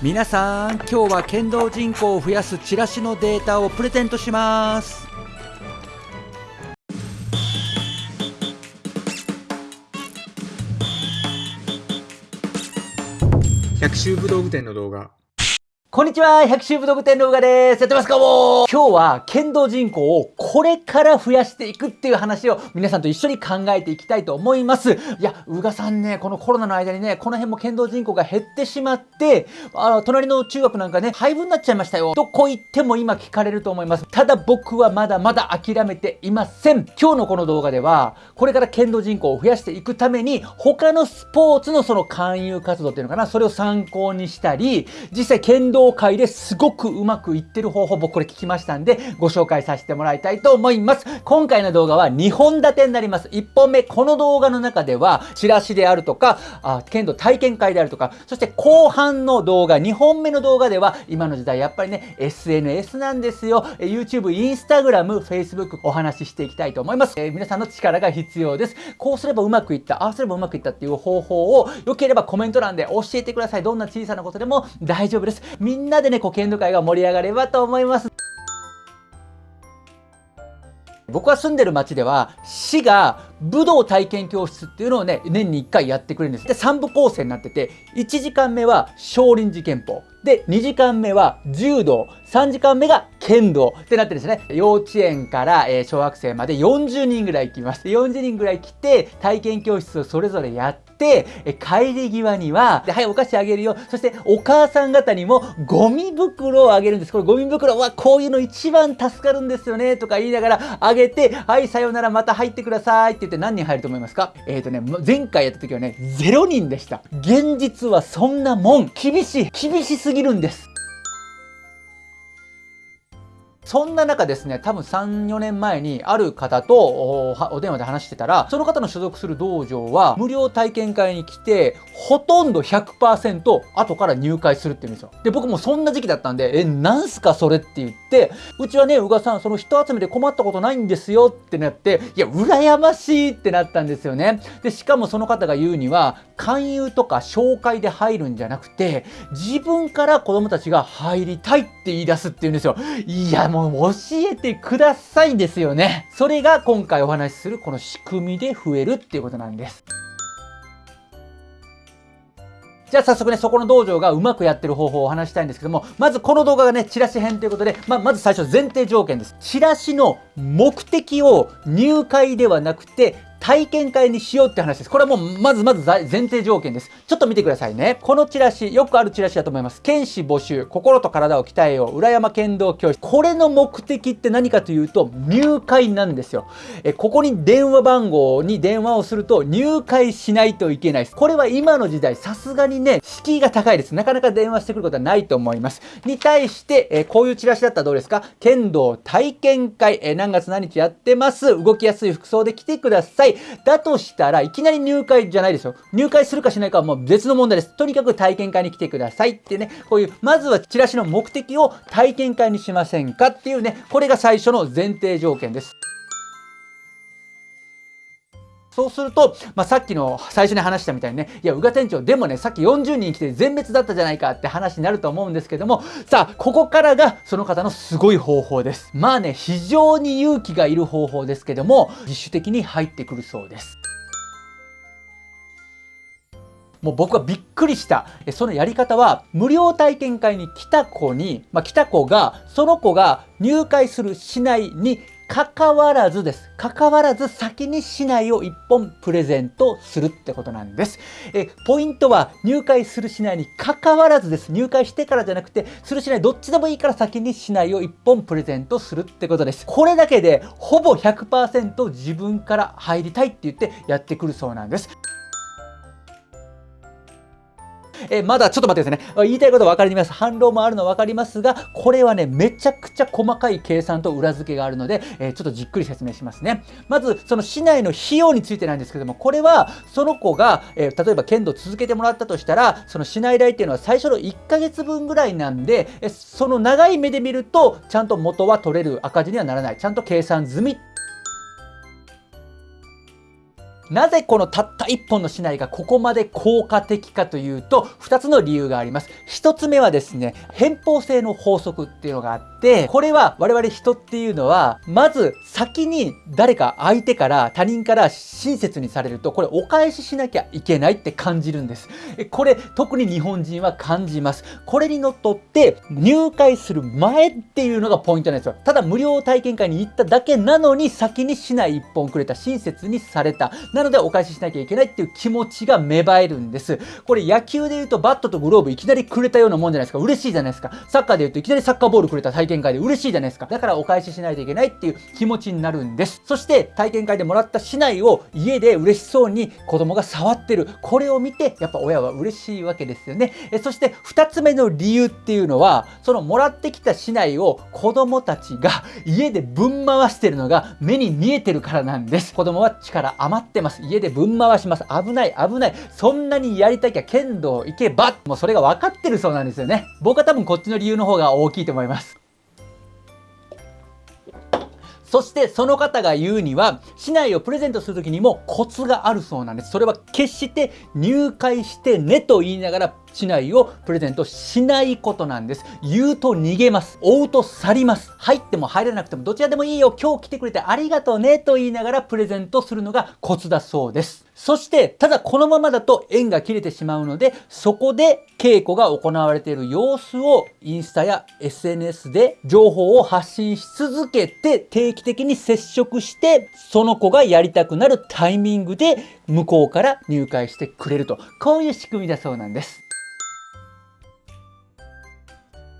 皆さん今日は剣道人口を増やすチラシのデータをプレゼントします。百秋武道具店の動画。こんにちは百秋武道具店の動画ですやってますかも今日は剣道人口をこれから増やしていくっていう話を皆さんと一緒に考えていきたいと思います。いや、宇賀さんね、このコロナの間にね、この辺も剣道人口が減ってしまって、あの、隣の中学なんかね、廃部になっちゃいましたよ。とこ言っても今聞かれると思います。ただ僕はまだまだ諦めていません。今日のこの動画では、これから剣道人口を増やしていくために、他のスポーツのその勧誘活動っていうのかな、それを参考にしたり、実際剣道界ですごくうまくいってる方法、僕これ聞きましたんで、ご紹介させてもらいたいと思います。今回の動画は2本立てになります。1本目、この動画の中では、チラシであるとか、あ剣道体験会であるとか、そして後半の動画、2本目の動画では、今の時代やっぱりね、SNS なんですよ。YouTube、Instagram、Facebook お話ししていきたいと思います。えー、皆さんの力が必要です。こうすればうまくいった、ああすればうまくいったっていう方法を、良ければコメント欄で教えてください。どんな小さなことでも大丈夫です。みんなでね、こう剣道会が盛り上がればと思います。僕は住んでる町では市が武道体験教室っていうのをね年に1回やってくれるんですで3部構成になってて1時間目は少林寺拳法で2時間目は柔道3時間目が剣道ってなってるんですね幼稚園から、え小学生まで40人ぐらい来ます40人ぐらい来て体験教室をそれぞれやって、え帰り際には、はい、お菓子あげるよ。そして、お母さん方にも、ゴミ袋をあげるんです。これ、ゴミ袋は、こういうの一番助かるんですよね、とか言いながら、あげて、はい、さようなら、また入ってくださいって言って何人入ると思いますか？えっ、ー、とね、前回やった時はね、0人でした。現実はそんなもん。厳しい。厳しすぎるんです。そんな中ですね、多分3、4年前にある方とお電話で話してたら、その方の所属する道場は無料体験会に来て、ほとんど100%後から入会するって言うんですよ。で、僕もそんな時期だったんで、え、なんすかそれって言って、うちはね、宇賀さん、その人集めで困ったことないんですよってなって、いや、羨ましいってなったんですよね。で、しかもその方が言うには、勧誘とか紹介で入るんじゃなくて、自分から子供たちが入りたいって言い出すって言うんですよ。いや、もうもう教えてくださいですよね。それが今回お話しするこの仕組みで増えるっていうことなんです。じゃあ早速ね、そこの道場がうまくやってる方法をお話したいんですけども、まずこの動画がね、チラシ編ということで、ままず最初前提条件です。チラシの目的を入会ではなくて、体験会にしようって話です。これはもうまずまず前提条件です。ちょっと見てくださいね。このチラシ、よくあるチラシだと思います。剣士募集、心と体を鍛えよう、裏山剣道教室。これの目的って何かというと、入会なんですよ。え、ここに電話番号に電話をすると入会しないといけないです。これは今の時代、さすがにね、敷居が高いです。なかなか電話してくることはないと思います。に対して、えこういうチラシだったらどうですか？剣道体験会、え何月何日やってます。動きやすい服装で来てください。だとしたらいきなり入会じゃないですよ。入会するかしないかはもう別の問題です。とにかく体験会に来てくださいってね、こういう、まずはチラシの目的を体験会にしませんかっていうね、これが最初の前提条件です。そうすると、まあ、さっきの最初に話したみたいにね、いや、宇賀店長、でもね、さっき40人来て全滅だったじゃないかって話になると思うんですけども、さあ、ここからがその方のすごい方法です。まあね、非常に勇気がいる方法ですけども、自主的に入ってくるそうです。もう僕はびっくりした。そのやり方は、無料体験会に来た子に、まあ、来た子が、その子が入会するしないに関わらずです。関わらず先に市内を1本プレゼントするってことなんです。えポイントは入会する市内に関わらずです。入会してからじゃなくて、する市内どっちでもいいから先に市内を1本プレゼントするってことです。これだけでほぼ100%自分から入りたいって言ってやってくるそうなんです。えまだちょっと待ってですね。言いたいこと分かります。反論もあるの分かりますが、これはね、めちゃくちゃ細かい計算と裏付けがあるので、えちょっとじっくり説明しますね。まず、その市内の費用についてなんですけども、これは、その子が、え例えば剣道続けてもらったとしたら、その市内代っていうのは最初の1ヶ月分ぐらいなんで、えその長い目で見ると、ちゃんと元は取れる赤字にはならない。ちゃんと計算済みなぜこのたった1本の竹刀がここまで効果的かというと2つの理由があります。1つ目はですね偏方性の法則っていうのがあってこれは我々人っていうのはまず先に誰か相手から他人から親切にされるとこれお返ししなきゃいけないって感じるんです。これ特に日本人は感じます。これにのっとって入会する前っていうのがポイントなんですよ。ただ無料体験会に行っただけなのに先にしない1本くれた親切にされた。なのでお返ししなきゃいけないっていう気持ちが芽生えるんです。これ野球で言うとバットとグローブいきなりくれたようなもんじゃないですか。嬉しいじゃないですか。サッカーで言うといきなりサッカーボールくれた体験会で嬉しいじゃないですか。だからお返ししないといけないっていう気持ちになるんです。そして体験会でもらった市内を家で嬉しそうに子供が触ってる。これを見てやっぱ親は嬉しいわけですよね。えそして2つ目の理由っていうのはそのもらってきた市内を子供たちが家でぶん回してるのが目に見えてるからなんです。子供は力余ってます。家でぶん回します。危ない危ない。そんなにやりたきゃ剣道行けば。もうそれが分かってるそうなんですよね。僕は多分こっちの理由の方が大きいと思います。そしてその方が言うには、市内をプレゼントするときにもコツがあるそうなんです。それは決して入会してねと言いながら市内をプレゼントしないことなんです。言うと逃げます。追うと去ります。入っても入らなくてもどちらでもいいよ。今日来てくれてありがとうねと言いながらプレゼントするのがコツだそうです。そして、ただこのままだと縁が切れてしまうので、そこで稽古が行われている様子をインスタや SNS で情報を発信し続けて定期的に接触して、その子がやりたくなるタイミングで向こうから入会してくれると。こういう仕組みだそうなんです。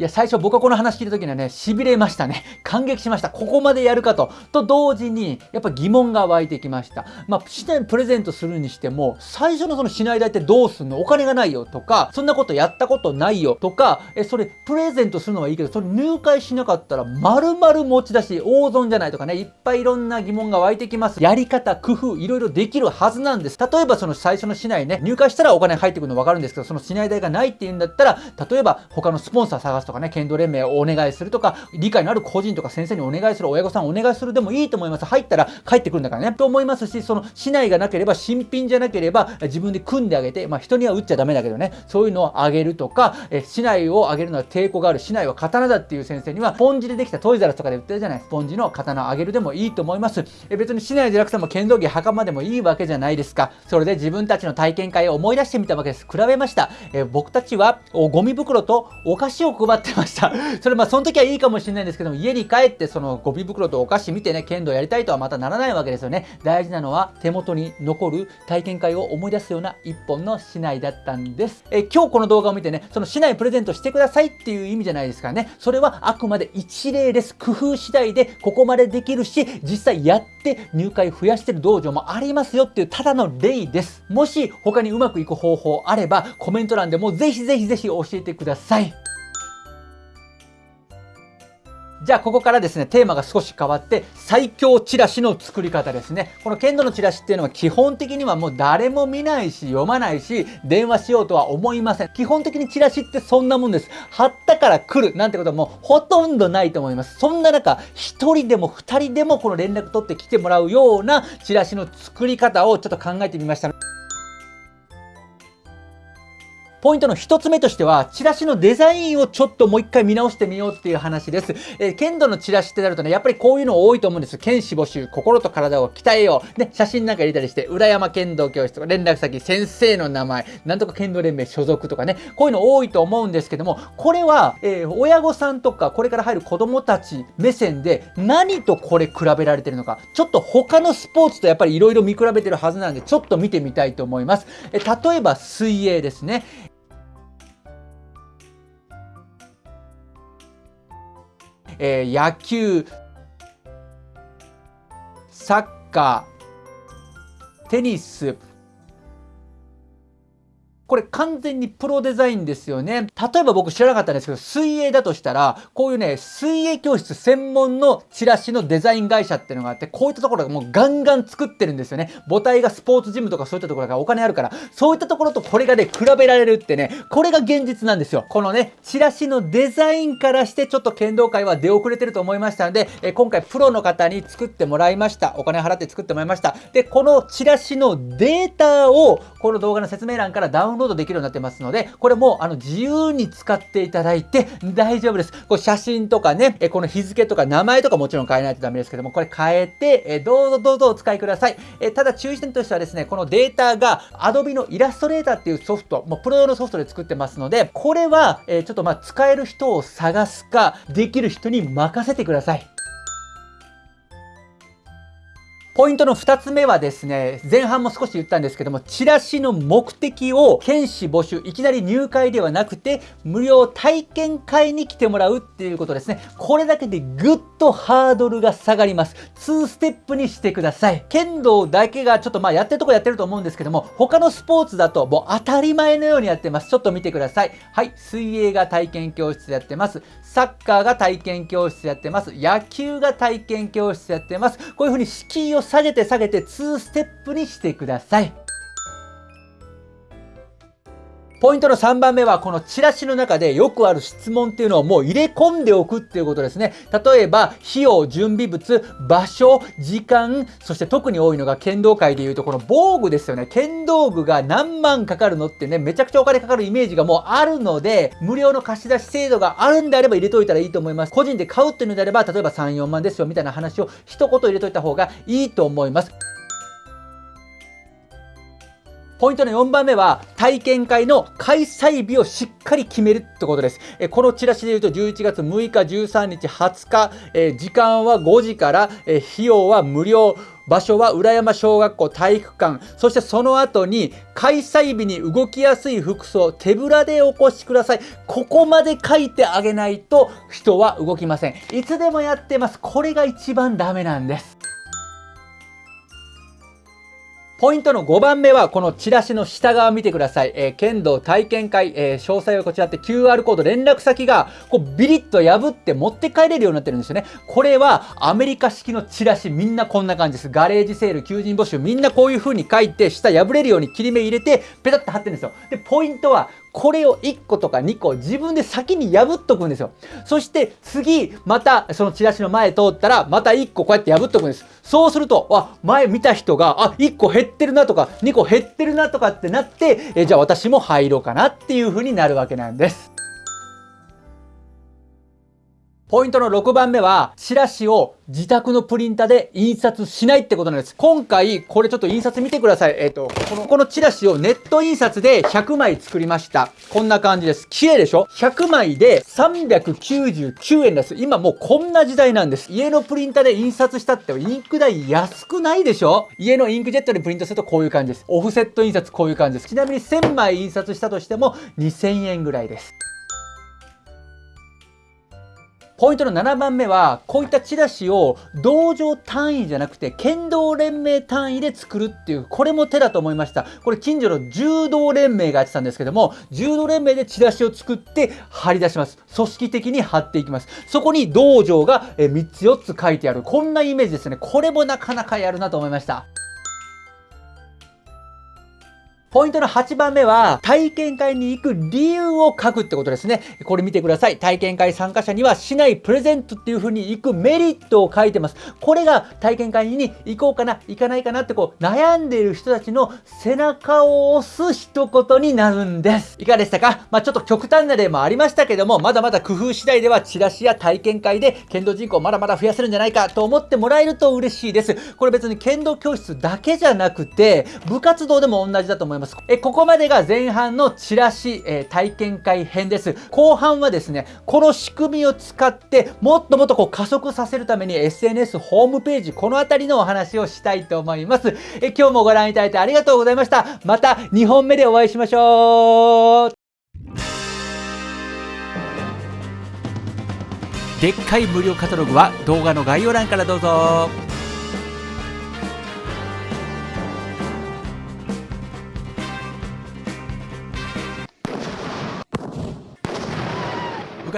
いや、最初僕はこの話聞いた時にはね、痺れましたね。感激しました。ここまでやるかと。と同時に、やっぱ疑問が湧いてきました。まあ、市内プレゼントするにしても、最初のその市内代ってどうすんの？お金がないよとか、そんなことやったことないよとか、え、それプレゼントするのはいいけど、それ入会しなかったら丸々持ち出し、大損じゃないとかね、いっぱいいろんな疑問が湧いてきます。やり方、工夫、いろいろできるはずなんです。例えばその最初の市内ね、入会したらお金入ってくるの分かるんですけど、その市内代がないっていうんだったら、例えば他のスポンサー探すとかね、剣道連盟をお願いするとか、理解のある個人とか先生にお願いする、親御さんお願いするでもいいと思います。入ったら帰ってくるんだからね。と思いますし、その市内がなければ、新品じゃなければ、自分で組んであげて、まあ人には打っちゃダメだけどね、そういうのをあげるとか、え市内をあげるのは抵抗がある、市内は刀だっていう先生には、スポンジでできたトイザラスとかで売ってるじゃない、スポンジの刀をあげるでもいいと思います。え別に市内でなくても剣道着袴でもいいわけじゃないですか。それで自分たちの体験会を思い出してみたわけです。比べました。え僕たちはゴミ袋とお菓子を配ってました。それまあその時はいいかもしれないんですけども、家に帰ってそのゴミ袋とお菓子見てね、剣道やりたいとはまたならないわけですよね。大事なのは手元に残る体験会を思い出すような一本の市内だったんです。え今日この動画を見てね、その市内プレゼントしてくださいっていう意味じゃないですからね。それはあくまで一例です。工夫次第でここまでできるし、実際やって入会増やしてる道場もありますよっていうただの例です。もし他にうまくいく方法あれば、コメント欄でもぜひぜひぜひ教えてください。じゃあここからですね、テーマが少し変わって、最強チラシの作り方ですね。この剣道のチラシっていうのは基本的にはもう誰も見ないし、読まないし、電話しようとは思いません。基本的にチラシってそんなもんです。貼ったから来るなんてことはもうほとんどないと思います。そんな中、1人でも2人でもこの連絡取って来てもらうようなチラシの作り方をちょっと考えてみました。ポイントの一つ目としては、チラシのデザインをちょっともう一回見直してみようっていう話です。えー、剣道のチラシってなるとね、やっぱりこういうの多いと思うんです。剣士募集、心と体を鍛えよう。ね、写真なんか入れたりして、浦山剣道教室とか連絡先、先生の名前、なんとか剣道連盟所属とかね、こういうの多いと思うんですけども、これは、えー、親御さんとか、これから入る子供たち目線で、何とこれ比べられてるのか、ちょっと他のスポーツとやっぱり色々見比べてるはずなんで、ちょっと見てみたいと思います。え例えば水泳ですね。えー、野球、サッカー、テニス、これ完全にプロデザインですよね。例えば僕知らなかったんですけど、水泳だとしたら、こういうね、水泳教室専門のチラシのデザイン会社っていうのがあって、こういったところがもうガンガン作ってるんですよね。母体がスポーツジムとかそういったところがお金あるから、そういったところとこれがね、比べられるってね、これが現実なんですよ。このね、チラシのデザインからしてちょっと剣道界は出遅れてると思いましたので、え今回プロの方に作ってもらいました。お金払って作ってもらいました。で、このチラシのデータをこの動画の説明欄からダウンロードできるようになってますので、これもあの自由に使っていただいて大丈夫です。これ写真とかね、えこの日付とか名前とかもちろん変えないとダメですけども、これ変えて、えどうぞどうぞお使いください。えただ注意点としてはですね、このデータが Adobe のイラストレーターっていうソフト、もうプロ用のソフトで作ってますので、これは、えちょっとまあ使える人を探すか、できる人に任せてください。ポイントの2つ目はですね、前半も少し言ったんですけども、チラシの目的を検視募集、いきなり入会ではなくて、無料体験会に来てもらうっていうことですね。これだけでぐっとハードルが下がります。2ステップにしてください。剣道だけがちょっとまあやってるとこやってると思うんですけども、他のスポーツだともう当たり前のようにやってます。ちょっと見てください。はい、水泳が体験教室やってます。サッカーが体験教室やってます。野球が体験教室やってます。こういうふうにを下げて下げて2ステップにしてください。ポイントの3番目は、このチラシの中でよくある質問っていうのをもう入れ込んでおくっていうことですね。例えば、費用、準備物、場所、時間、そして特に多いのが剣道界でいうとこの防具ですよね。剣道具が何万かかるのってね、めちゃくちゃお金かかるイメージがもうあるので、無料の貸し出し制度があるんであれば入れといたらいいと思います。個人で買うっていうのであれば、例えば3、4万ですよみたいな話を一言入れといた方がいいと思います。ポイントの4番目は、体験会の開催日をしっかり決めるってことです。えこのチラシで言うと11月6日、13日、20日、え時間は5時から、え費用は無料。場所は浦山小学校体育館。そしてその後に開催日に動きやすい服装、手ぶらでお越しください。ここまで書いてあげないと人は動きません。いつでもやってます。これが一番ダメなんです。ポイントの5番目は、このチラシの下側見てください。えー、剣道体験会、えー、詳細はこちらって QR コード連絡先が、こうビリッと破って持って帰れるようになってるんですよね。これはアメリカ式のチラシ、みんなこんな感じです。ガレージセール、求人募集、みんなこういう風に書いて、下破れるように切り目入れて、ペタッと貼ってるんですよ。で、ポイントは、これを1個とか2個自分で先に破っとくんですよ。そして次、またそのチラシの前通ったら、また1個こうやって破っとくんです。そうすると、あ、前見た人が、あ、1個減ってるなとか、2個減ってるなとかってなって、えじゃあ私も入ろうかなっていう風になるわけなんです。ポイントの6番目は、チラシを自宅のプリンタで印刷しないってことなんです。今回、これちょっと印刷見てください。えっ、ー、と、この、このチラシをネット印刷で100枚作りました。こんな感じです。綺麗でしょ ?100 枚で399円です。今もうこんな時代なんです。家のプリンタで印刷したってインク代安くないでしょ？家のインクジェットでプリントするとこういう感じです。オフセット印刷こういう感じです。ちなみに1000枚印刷したとしても2000円ぐらいです。ポイントの7番目は、こういったチラシを道場単位じゃなくて、剣道連盟単位で作るっていう、これも手だと思いました。これ近所の柔道連盟がやってたんですけども、柔道連盟でチラシを作って貼り出します。組織的に貼っていきます。そこに道場が3つ4つ書いてある。こんなイメージですね。これもなかなかやるなと思いました。ポイントの8番目は、体験会に行く理由を書くってことですね。これ見てください。体験会参加者には市内プレゼントっていう風に行くメリットを書いてます。これが体験会に行こうかな、行かないかなってこう悩んでいる人たちの背中を押す一言になるんです。いかがでしたか？まあちょっと極端な例もありましたけども、まだまだ工夫次第ではチラシや体験会で剣道人口をまだまだ増やせるんじゃないかと思ってもらえると嬉しいです。これ別に剣道教室だけじゃなくて、部活動でも同じだと思います。ます。え、ここまでが前半のチラシ、え体験会編です。後半はですね、この仕組みを使って、もっともっとこう加速させるために SNS、ホームページ、このあたりのお話をしたいと思います。え、今日もご覧いただいてありがとうございました。また2本目でお会いしましょう。でっかい無料カタログは動画の概要欄からどうぞ。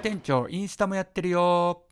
店長インスタもやってるよ